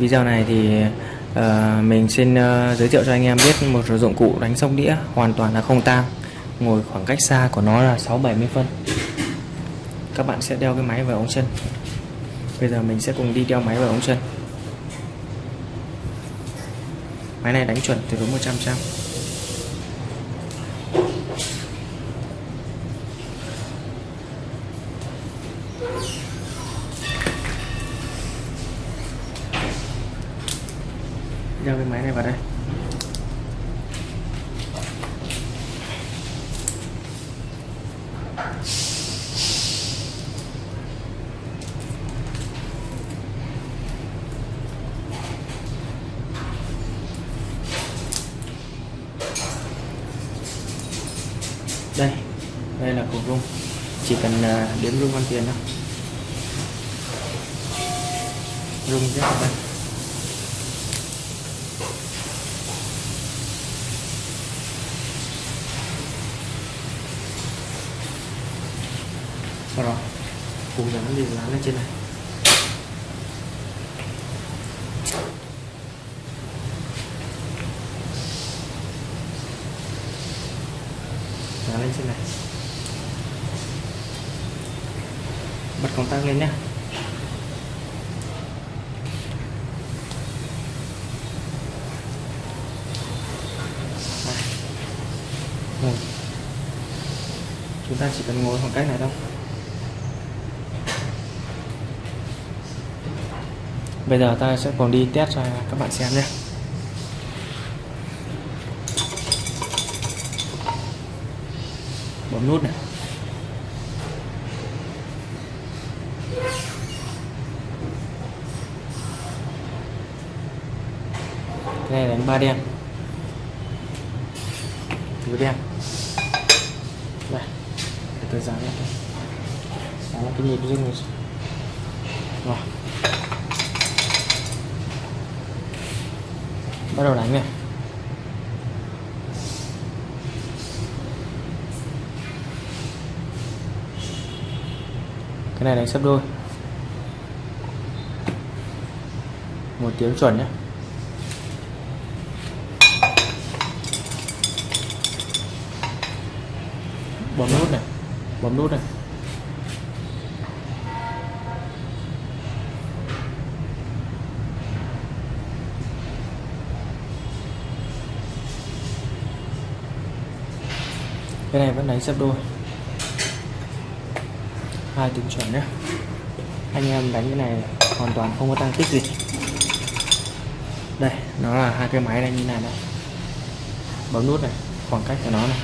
video này thì uh, mình xin uh, giới thiệu cho anh em biết một số dụng cụ đánh sóc đĩa hoàn toàn là không tang. Ngồi khoảng cách xa của nó là 6 70 phân. Các bạn sẽ đeo cái máy vào ống chân. Bây giờ mình sẽ cùng đi đeo máy vào ống chân. Máy này đánh chuẩn tuyệt đối 100 trăm đây đây là cục rung. Chỉ cần à, đếm rung ăn tiền thôi. Rung rất là đây sau đó, cùng dán liền dán lên trên này. Dán lên trên này. Bật công tắc lên nhé ngồi vâng. chúng ta chỉ cần ngồi khoảng cách này thôi. Bây giờ ta sẽ còn đi test cho các bạn xem nhé. Bấm nút này. Cái này đánh ba đen. Tứ đen. Đây. Để tôi dán lại, dán lại cái nhịp rung rồi. Bắt đầu đánh này. Cái này đánh sấp đôi. Một tiếng chuẩn nhé bấm nút này. Bấm nút này. Cái này vẫn đánh sấp đôi. Hai tiếng chuẩn nhé anh em đánh cái này hoàn toàn không có tăng tích gì. Đây, nó là hai cái máy này như này đây bấm nút này, khoảng cách của nó này.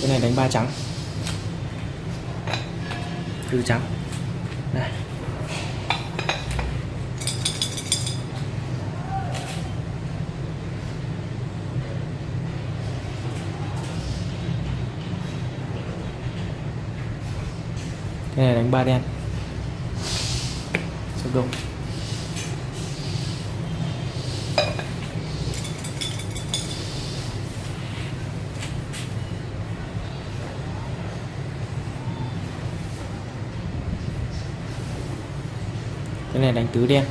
Cái này đánh ba trắng. Tư trắng. Đây. Cái này đánh ba đen. Sắp đúng cái này đánh tứ đen.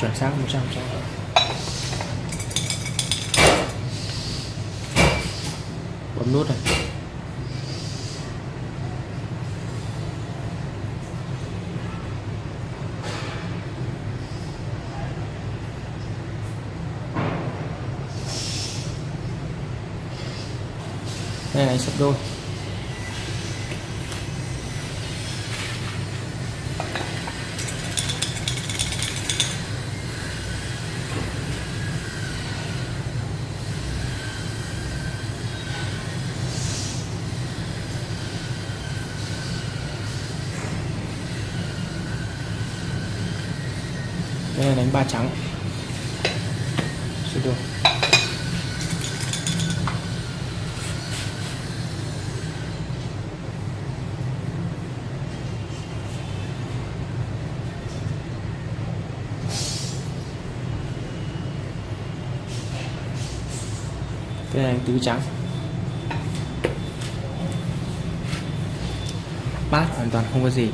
Chuẩn xác 100 trăm. Bấm nút này. Này sắp đôi. Đây là đánh ba trắng. Sắp đôi. Cái này tứ trắng. Bát hoàn toàn không có gì.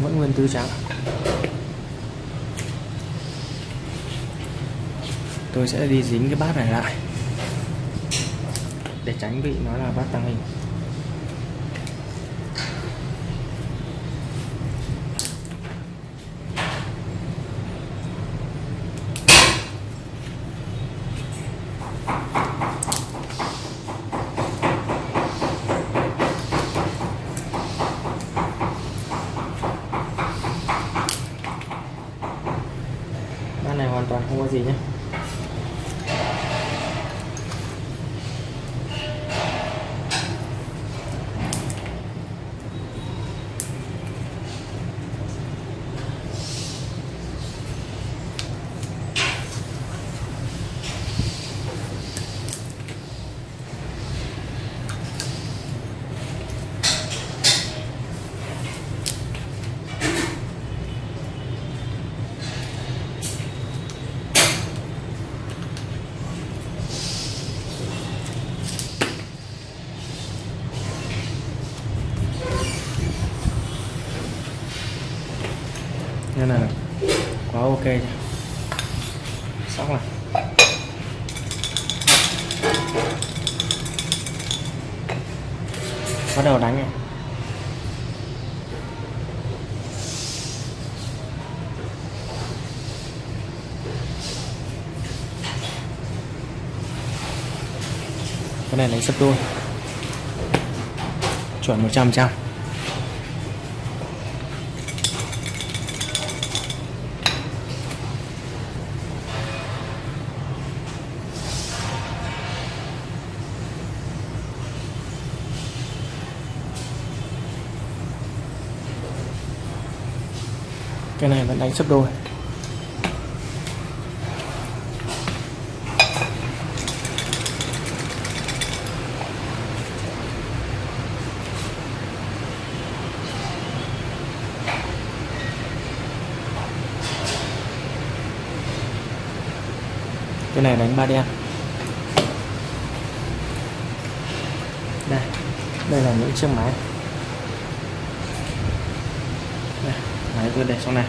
Vẫn nguyên tứ trắng tôi sẽ đi dính cái bát này lại. Để tránh bị nó là bát tăng hình. Bát này hoàn toàn không có gì nhé nên là quá ok. Xong rồi. Bắt đầu đánh này cái này lấy sắp đôi. Chuẩn 100 trăm. Cái này vẫn đánh sấp đôi. Cái này đánh ba đen. Đây đây là những chiếc máy. Đấy, tôi để trong này.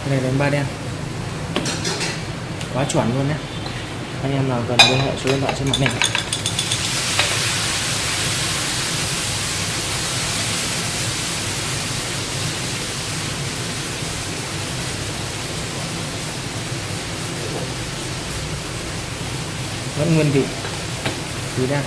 Cái này đánh ba đen. Quá chuẩn luôn nhé anh em nào cần liên hệ số điện thoại trên mặt mình vẫn nguyên vị. Tứ đang